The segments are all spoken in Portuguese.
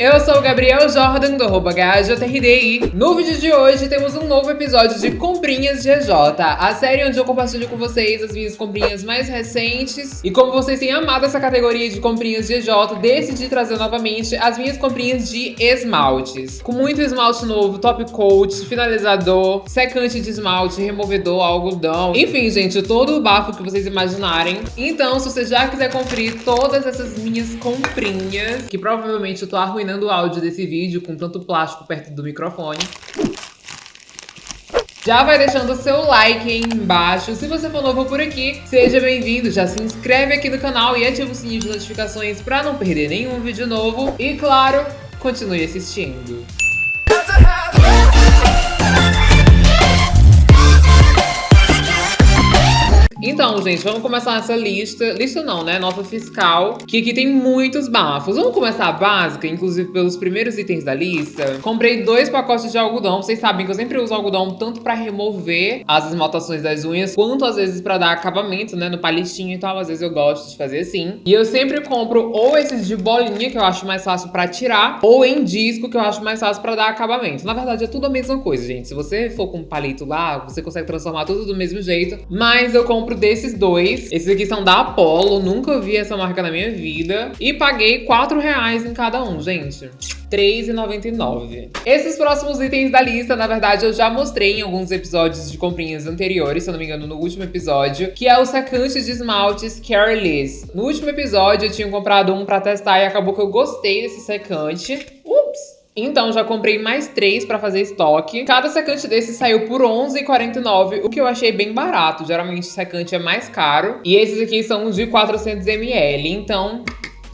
eu sou o Gabriel Jordan do arroba HJRDI. No vídeo de hoje temos um novo episódio de Comprinhas de EJ, a série onde eu compartilho com vocês as minhas comprinhas mais recentes. E como vocês têm amado essa categoria de comprinhas de EJ, decidi trazer novamente as minhas comprinhas de esmaltes. Com muito esmalte novo, top coat, finalizador, secante de esmalte, removedor, algodão. Enfim, gente, todo o bafo que vocês imaginarem. Então, se você já quiser conferir todas essas minhas comprinhas, que provavelmente eu tô arruinando o áudio desse vídeo com tanto plástico perto do microfone. Já vai deixando o seu like aí embaixo. Se você for novo por aqui, seja bem-vindo. Já se inscreve aqui no canal e ativa o sininho de notificações para não perder nenhum vídeo novo. E claro, continue assistindo. Então, gente, vamos começar essa lista. Lista não, né? Nota fiscal. Que aqui tem muitos bafos. Vamos começar a básica, inclusive pelos primeiros itens da lista. Comprei dois pacotes de algodão. Vocês sabem que eu sempre uso algodão tanto pra remover as esmaltações das unhas, quanto às vezes pra dar acabamento, né? No palitinho e tal. Às vezes eu gosto de fazer assim. E eu sempre compro ou esses de bolinha, que eu acho mais fácil pra tirar, ou em disco, que eu acho mais fácil pra dar acabamento. Na verdade, é tudo a mesma coisa, gente. Se você for com palito lá, você consegue transformar tudo do mesmo jeito. Mas eu compro desses dois. Esses aqui são da Apollo, nunca vi essa marca na minha vida. E paguei 4 reais em cada um, gente. R$3,99. Esses próximos itens da lista, na verdade, eu já mostrei em alguns episódios de comprinhas anteriores, se eu não me engano, no último episódio, que é o secante de esmaltes Careless. No último episódio, eu tinha comprado um pra testar e acabou que eu gostei desse secante. Ups! Então, já comprei mais três pra fazer estoque. Cada secante desse saiu por R$11,49, o que eu achei bem barato. Geralmente, secante é mais caro. E esses aqui são de 400ml, então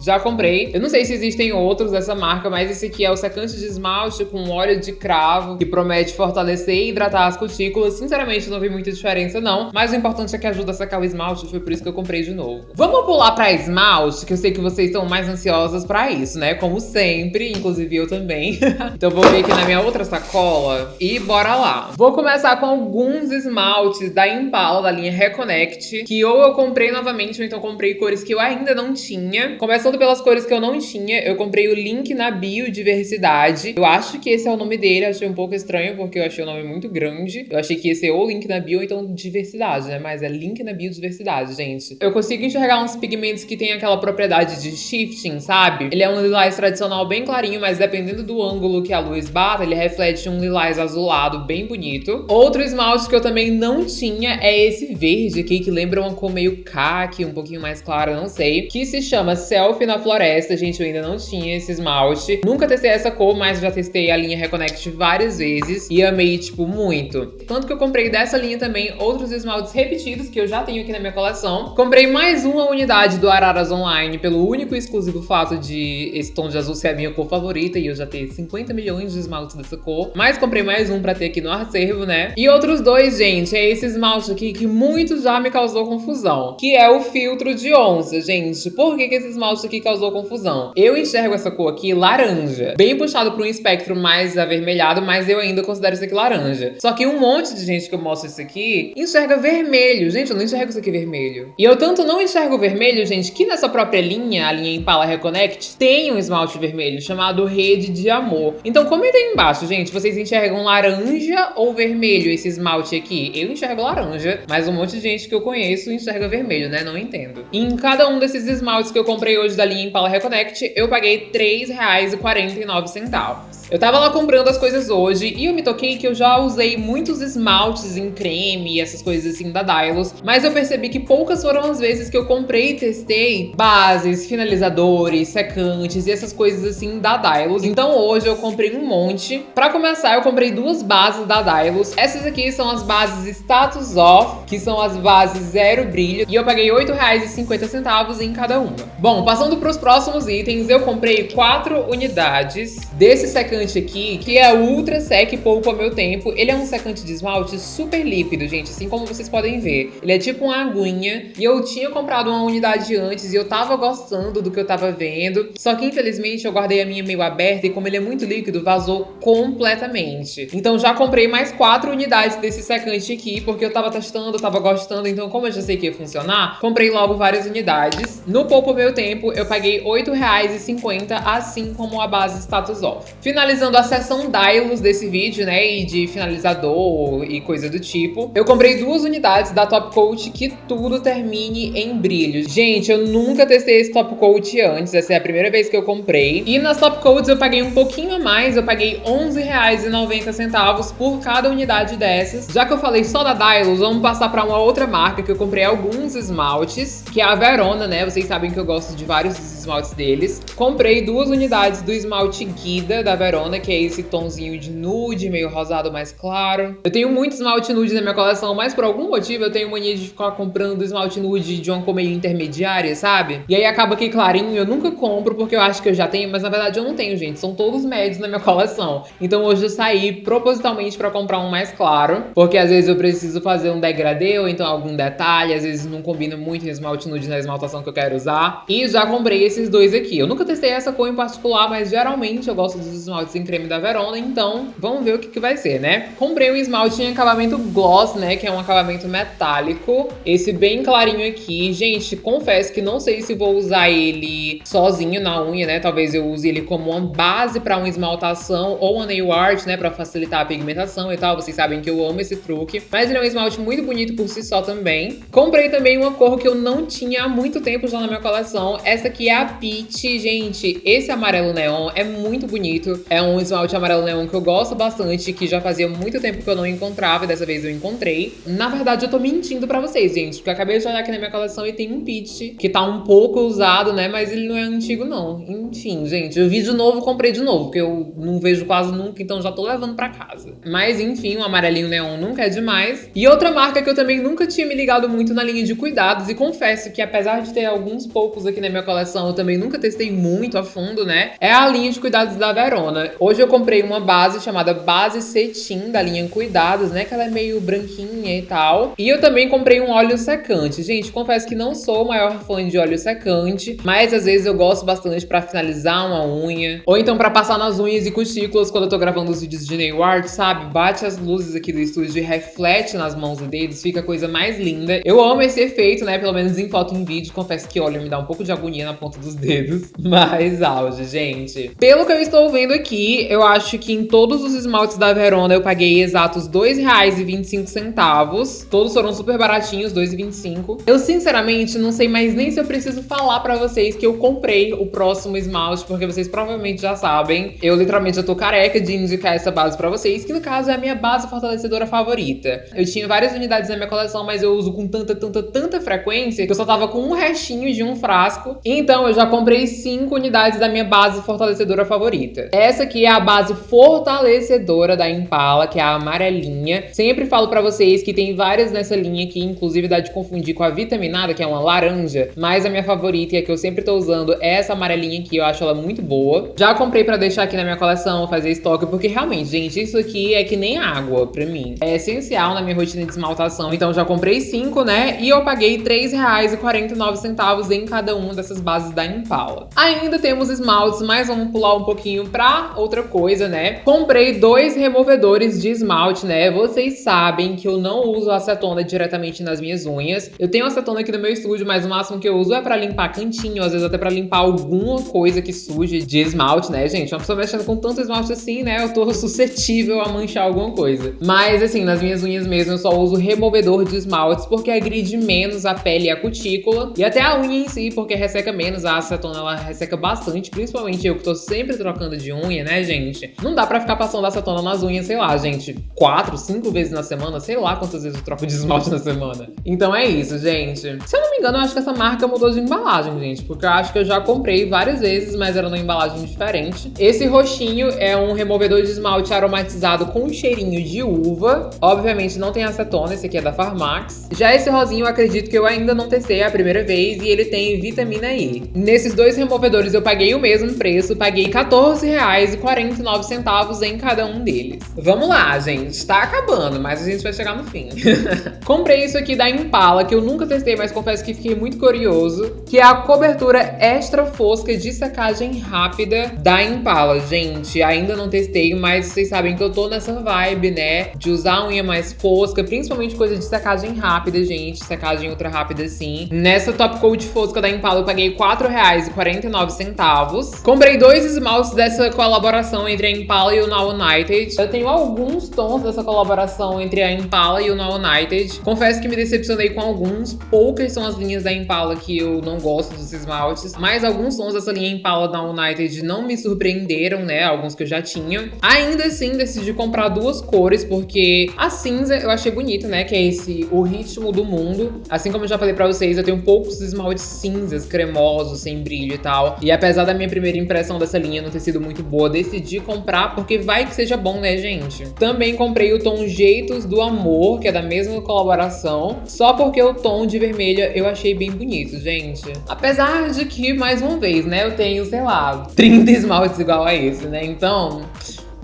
já comprei. Eu não sei se existem outros dessa marca, mas esse aqui é o secante de esmalte com óleo de cravo, que promete fortalecer e hidratar as cutículas. Sinceramente, não vi muita diferença, não. Mas o importante é que ajuda a secar o esmalte, foi por isso que eu comprei de novo. Vamos pular pra esmalte, que eu sei que vocês estão mais ansiosas pra isso, né? Como sempre, inclusive eu também. então vou ver aqui na minha outra sacola e bora lá. Vou começar com alguns esmaltes da Impala, da linha Reconnect, que ou eu comprei novamente, ou então comprei cores que eu ainda não tinha. Começando pelas cores que eu não tinha, eu comprei o link na biodiversidade. Eu acho que esse é o nome dele, achei um pouco estranho, porque eu achei o nome muito grande. Eu achei que ia ser ou link na bio ou então diversidade, né? Mas é link na biodiversidade, gente. Eu consigo enxergar uns pigmentos que tem aquela propriedade de shifting, sabe? Ele é um lilás tradicional bem clarinho, mas dependendo do ângulo que a luz bata, ele reflete um lilás azulado bem bonito. Outro esmalte que eu também não tinha é esse verde aqui, que lembra uma cor meio khaki, um pouquinho mais clara, não sei, que se chama Selfie na Floresta, gente, eu ainda não tinha esse esmalte. Nunca testei essa cor, mas já testei a linha Reconnect várias vezes e amei, tipo, muito. Tanto que eu comprei dessa linha também outros esmaltes repetidos que eu já tenho aqui na minha coleção. Comprei mais uma unidade do Araras Online pelo único e exclusivo fato de esse tom de azul ser a minha cor favorita e eu já ter 50 milhões de esmaltes dessa cor. Mas comprei mais um pra ter aqui no acervo, né? E outros dois, gente, é esse esmalte aqui que muito já me causou confusão, que é o filtro de onça, gente. Por que, que esse esmalte que causou confusão. Eu enxergo essa cor aqui laranja, bem puxado para um espectro mais avermelhado, mas eu ainda considero isso aqui laranja. Só que um monte de gente que eu mostro isso aqui enxerga vermelho. Gente, eu não enxergo isso aqui vermelho. E eu tanto não enxergo vermelho, gente, que nessa própria linha, a linha Impala Reconnect, tem um esmalte vermelho chamado Rede de Amor. Então comenta aí embaixo, gente, vocês enxergam laranja ou vermelho esse esmalte aqui? Eu enxergo laranja, mas um monte de gente que eu conheço enxerga vermelho, né? Não entendo. E em cada um desses esmaltes que eu comprei hoje da linha Impala Reconnect, eu paguei R$3,49. Eu tava lá comprando as coisas hoje e eu me toquei que eu já usei muitos esmaltes em creme e essas coisas assim da Dylos, mas eu percebi que poucas foram as vezes que eu comprei e testei bases, finalizadores, secantes e essas coisas assim da Dylos. Então hoje eu comprei um monte. Pra começar, eu comprei duas bases da Dylos. Essas aqui são as bases Status Off, que são as bases zero brilho, e eu paguei R$8,50 em cada uma. Bom, passando pros próximos itens, eu comprei quatro unidades desse secante aqui, que é Ultra Sec Poupa Meu Tempo. Ele é um secante de esmalte super líquido, gente, assim como vocês podem ver. Ele é tipo uma aguinha, e eu tinha comprado uma unidade antes, e eu tava gostando do que eu tava vendo. Só que, infelizmente, eu guardei a minha meio aberta, e como ele é muito líquido, vazou completamente. Então já comprei mais quatro unidades desse secante aqui, porque eu tava testando, tava gostando, então como eu já sei que ia funcionar, comprei logo várias unidades. No Poupa Meu Tempo, eu paguei R$ 8,50, assim como a base Status Off. Finalizando a seção Dylos desse vídeo, né, e de finalizador e coisa do tipo, eu comprei duas unidades da Top Coat que tudo termine em brilho. Gente, eu nunca testei esse Top Coat antes, essa é a primeira vez que eu comprei. E nas Top Coats eu paguei um pouquinho a mais, eu paguei R$ 11,90 por cada unidade dessas. Já que eu falei só da Dylos, vamos passar para uma outra marca que eu comprei alguns esmaltes, que é a Verona, né? Vocês sabem que eu gosto de vários vários esmaltes deles. Comprei duas unidades do esmalte Guida da Verona, que é esse tonzinho de nude, meio rosado mais claro. Eu tenho muito esmalte nude na minha coleção, mas por algum motivo eu tenho mania de ficar comprando esmalte nude de uma cor meio intermediária, sabe? E aí acaba que clarinho eu nunca compro porque eu acho que eu já tenho, mas na verdade eu não tenho, gente. São todos médios na minha coleção. Então hoje eu saí propositalmente pra comprar um mais claro, porque às vezes eu preciso fazer um degradê ou então algum detalhe, às vezes não combina muito esmalte nude na esmaltação que eu quero usar. E já comprei esses dois aqui. Eu nunca testei essa cor em particular, mas geralmente eu gosto dos esmaltes em creme da Verona, então vamos ver o que, que vai ser, né? Comprei um esmalte em acabamento gloss, né, que é um acabamento metálico. Esse bem clarinho aqui. Gente, confesso que não sei se vou usar ele sozinho na unha, né? Talvez eu use ele como uma base para uma esmaltação ou uma nail art, né, para facilitar a pigmentação e tal. Vocês sabem que eu amo esse truque. Mas ele é um esmalte muito bonito por si só também. Comprei também uma cor que eu não tinha há muito tempo já na minha coleção. Essa aqui é a Peach. Gente, esse amarelo neon é muito bonito. É um esmalte amarelo neon que eu gosto bastante, que já fazia muito tempo que eu não encontrava e dessa vez eu encontrei. Na verdade, eu tô mentindo pra vocês, gente, porque eu acabei de olhar aqui na minha coleção e tem um Peach que tá um pouco usado, né, mas ele não é antigo, não. Enfim, gente, eu vi de novo, comprei de novo, porque eu não vejo quase nunca, então já tô levando pra casa. Mas, enfim, o amarelinho neon nunca é demais. E outra marca que eu também nunca tinha me ligado muito na linha de cuidados, e confesso que apesar de ter alguns poucos aqui na minha coleção, também nunca testei muito a fundo, né, é a linha de cuidados da Verona. Hoje eu comprei uma base chamada Base Cetim, da linha Cuidados, né, que ela é meio branquinha e tal. E eu também comprei um óleo secante. Gente, confesso que não sou o maior fã de óleo secante, mas às vezes eu gosto bastante pra finalizar uma unha, ou então pra passar nas unhas e cutículas quando eu tô gravando os vídeos de nail art, sabe? Bate as luzes aqui do estúdio e reflete nas mãos e dedos, fica a coisa mais linda. Eu amo esse efeito, né, pelo menos em foto e em vídeo. Confesso que óleo me dá um pouco de agonia na ponta dos dedos, mas auge, gente. Pelo que eu estou vendo aqui, eu acho que em todos os esmaltes da Verona eu paguei exatos R$ 2,25. Todos foram super baratinhos, R$ 2,25. Eu, sinceramente, não sei mais nem se eu preciso falar pra vocês que eu comprei o próximo esmalte, porque vocês provavelmente já sabem. Eu, literalmente, já tô careca de indicar essa base pra vocês, que no caso é a minha base fortalecedora favorita. Eu tinha várias unidades na minha coleção, mas eu uso com tanta, tanta, tanta frequência que eu só tava com um restinho de um frasco. Então, eu já comprei cinco unidades da minha base fortalecedora favorita. Essa aqui é a base fortalecedora da Impala, que é a amarelinha. Sempre falo pra vocês que tem várias nessa linha aqui, inclusive dá de confundir com a vitaminada, que é uma laranja, mas a minha favorita e a que eu sempre tô usando é essa amarelinha aqui, eu acho ela muito boa. Já comprei pra deixar aqui na minha coleção, fazer estoque, porque realmente, gente, isso aqui é que nem água pra mim. É essencial na minha rotina de esmaltação, então já comprei cinco, né? E eu paguei R$3,49 em cada uma dessas bases da Impala. Ainda temos esmaltes, mas vamos pular um pouquinho pra outra coisa, né? Comprei dois removedores de esmalte, né? Vocês sabem que eu não uso acetona diretamente nas minhas unhas. Eu tenho acetona aqui no meu estúdio, mas o máximo que eu uso é pra limpar cantinho, às vezes até pra limpar alguma coisa que suje de esmalte, né, gente? Uma pessoa mexendo com tanto esmalte assim, né? Eu tô suscetível a manchar alguma coisa. Mas, assim, nas minhas unhas mesmo, eu só uso removedor de esmaltes porque agride menos a pele e a cutícula. E até a unha em si, porque resseca menos. A acetona, ela resseca bastante, principalmente eu que tô sempre trocando de unha, né, gente? Não dá pra ficar passando acetona nas unhas, sei lá, gente, quatro, cinco vezes na semana, sei lá quantas vezes eu troco de esmalte na semana. Então é isso, gente. Se eu não me engano, eu acho que essa marca mudou de embalagem, gente, porque eu acho que eu já comprei várias vezes, mas era numa embalagem diferente. Esse roxinho é um removedor de esmalte aromatizado com um cheirinho de uva. Obviamente não tem acetona, esse aqui é da Farmax. Já esse rosinho eu acredito que eu ainda não testei a primeira vez e ele tem vitamina E. Nesses dois removedores eu paguei o mesmo preço, paguei R$14,49 em cada um deles. Vamos lá, gente. Tá acabando, mas a gente vai chegar no fim. Comprei isso aqui da Impala, que eu nunca testei, mas confesso que fiquei muito curioso, que é a cobertura extra fosca de secagem rápida da Impala. Gente, ainda não testei, mas vocês sabem que eu tô nessa vibe, né, de usar unha mais fosca, principalmente coisa de secagem rápida, gente, secagem ultra rápida sim Nessa top coat fosca da Impala eu paguei 4 R$ 4,49. Comprei dois esmaltes dessa colaboração entre a Impala e o Now United. Eu tenho alguns tons dessa colaboração entre a Impala e o Now United. Confesso que me decepcionei com alguns. Poucas são as linhas da Impala que eu não gosto dos esmaltes. Mas alguns tons dessa linha Impala Now United não me surpreenderam, né? Alguns que eu já tinha. Ainda assim, decidi comprar duas cores, porque a cinza eu achei bonita, né? Que é esse O Ritmo do Mundo. Assim como eu já falei pra vocês, eu tenho poucos esmaltes cinzas, cremosos, sem brilho e tal. E apesar da minha primeira impressão dessa linha não ter sido muito boa, decidi comprar porque vai que seja bom, né, gente? Também comprei o tom Jeitos do Amor, que é da mesma colaboração, só porque o tom de vermelha eu achei bem bonito, gente. Apesar de que, mais uma vez, né, eu tenho, sei lá, 30 esmaltes igual a esse, né? Então,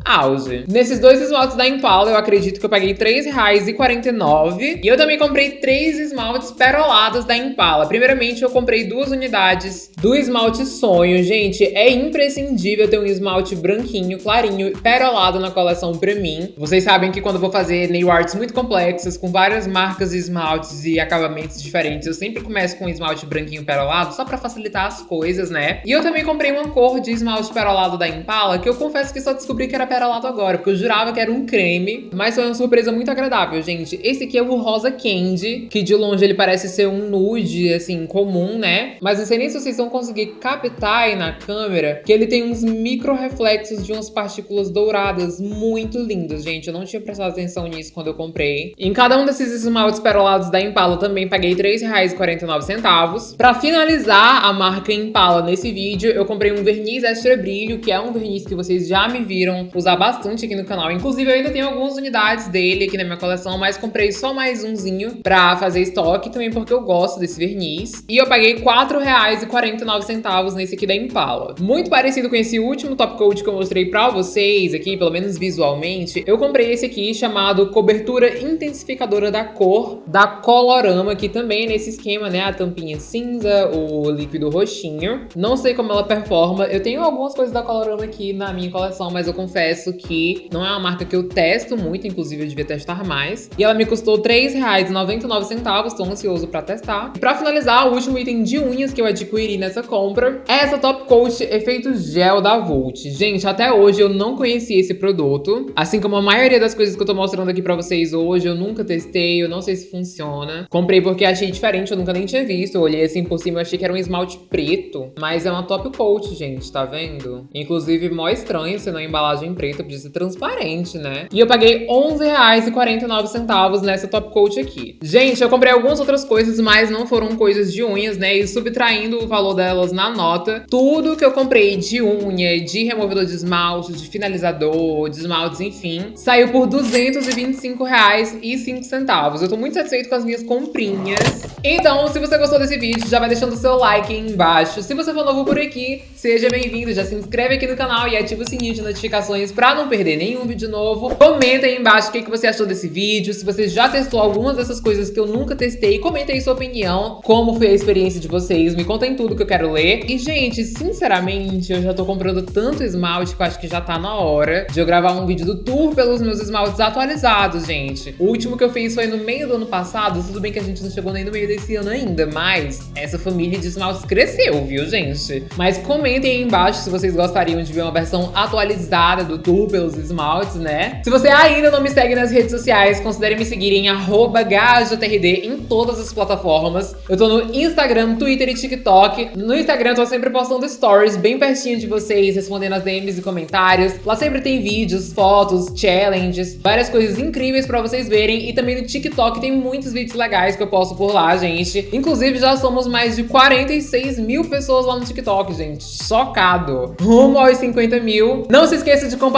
auge. Nesses dois esmaltes da Impala, eu acredito que eu paguei R$3,49. E eu também comprei três esmaltes perolados da Impala. Primeiramente, eu comprei duas unidades do esmalte Sonho. Gente, é imprescindível ter um esmalte branquinho, clarinho, perolado na coleção pra mim. Vocês sabem que quando eu vou fazer nail arts muito complexas, com várias marcas de esmaltes e acabamentos diferentes, eu sempre começo com um esmalte branquinho perolado, só pra facilitar as coisas, né? E eu também comprei uma cor de esmalte perolado da Impala, que eu confesso que só descobri que era perolado agora, porque eu jurava que era um creme, mas foi uma surpresa muito agradável, gente. Esse aqui é o Rosa Candy, que de longe ele parece ser um nude, assim, comum, né? Mas não sei nem se vocês vão conseguir captar aí na câmera que ele tem uns micro reflexos de umas partículas douradas muito lindas, gente. Eu não tinha prestado atenção nisso quando eu comprei. Em cada um desses esmaltes perolados da Impala, também paguei R$3,49. Pra finalizar a marca Impala nesse vídeo, eu comprei um verniz extra brilho, que é um verniz que vocês já me viram usar bastante aqui no canal. Inclusive, eu ainda tenho algumas unidades dele aqui na minha coleção, mas comprei só mais umzinho pra fazer estoque, também porque eu gosto desse verniz. E eu paguei R$4,49 nesse aqui da Impala. Muito parecido com esse último top coat que eu mostrei pra vocês aqui, pelo menos visualmente, eu comprei esse aqui chamado Cobertura Intensificadora da Cor, da Colorama, que também é nesse esquema, né? A tampinha cinza, o líquido roxinho. Não sei como ela performa. Eu tenho algumas coisas da Colorama aqui na minha coleção, mas eu confesso confesso que não é uma marca que eu testo muito, inclusive eu devia testar mais. E ela me custou R$3,99, tô ansioso pra testar. E pra finalizar, o último item de unhas que eu adquiri nessa compra é essa Top Coat Efeito Gel da Volt. Gente, até hoje eu não conhecia esse produto. Assim como a maioria das coisas que eu tô mostrando aqui pra vocês hoje, eu nunca testei, eu não sei se funciona. Comprei porque achei diferente, eu nunca nem tinha visto. Eu olhei assim por cima, eu achei que era um esmalte preto. Mas é uma Top Coat, gente, tá vendo? Inclusive, mó estranho ser na embalagem preta, podia ser transparente, né? E eu paguei R$11,49 nessa top coat aqui. Gente, eu comprei algumas outras coisas, mas não foram coisas de unhas, né? E subtraindo o valor delas na nota, tudo que eu comprei de unha, de removedor de esmalte, de finalizador, de esmaltes, enfim, saiu por R$225,05. Eu tô muito satisfeito com as minhas comprinhas. Então, se você gostou desse vídeo, já vai deixando o seu like aí embaixo. Se você for novo por aqui, seja bem-vindo, já se inscreve aqui no canal e ativa o sininho de notificações notificações para não perder nenhum vídeo novo. Comenta aí embaixo o que, que você achou desse vídeo, se você já testou algumas dessas coisas que eu nunca testei. Comenta aí sua opinião, como foi a experiência de vocês, me contem tudo que eu quero ler. E, gente, sinceramente, eu já tô comprando tanto esmalte que eu acho que já tá na hora de eu gravar um vídeo do tour pelos meus esmaltes atualizados, gente. O último que eu fiz foi no meio do ano passado, tudo bem que a gente não chegou nem no meio desse ano ainda, mas essa família de esmaltes cresceu, viu, gente? Mas comentem aí embaixo se vocês gostariam de ver uma versão atualizada do tour pelos esmaltes, né? Se você ainda não me segue nas redes sociais, considere me seguir em GajoTRD em todas as plataformas. Eu tô no Instagram, Twitter e TikTok. No Instagram eu tô sempre postando stories bem pertinho de vocês, respondendo as DMs e comentários. Lá sempre tem vídeos, fotos, challenges, várias coisas incríveis pra vocês verem. E também no TikTok tem muitos vídeos legais que eu posto por lá, gente. Inclusive já somos mais de 46 mil pessoas lá no TikTok, gente. Chocado. Rumo aos 50 mil. Não se esqueça de compartilhar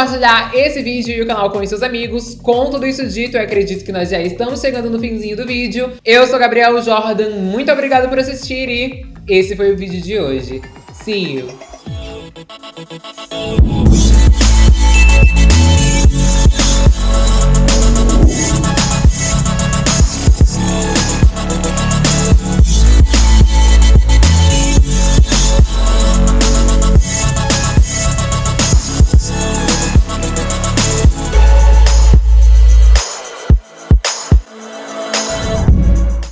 esse vídeo e o canal com seus amigos. Com tudo isso dito, eu acredito que nós já estamos chegando no finzinho do vídeo. Eu sou Gabriel Jordan, muito obrigada por assistir e esse foi o vídeo de hoje. See you!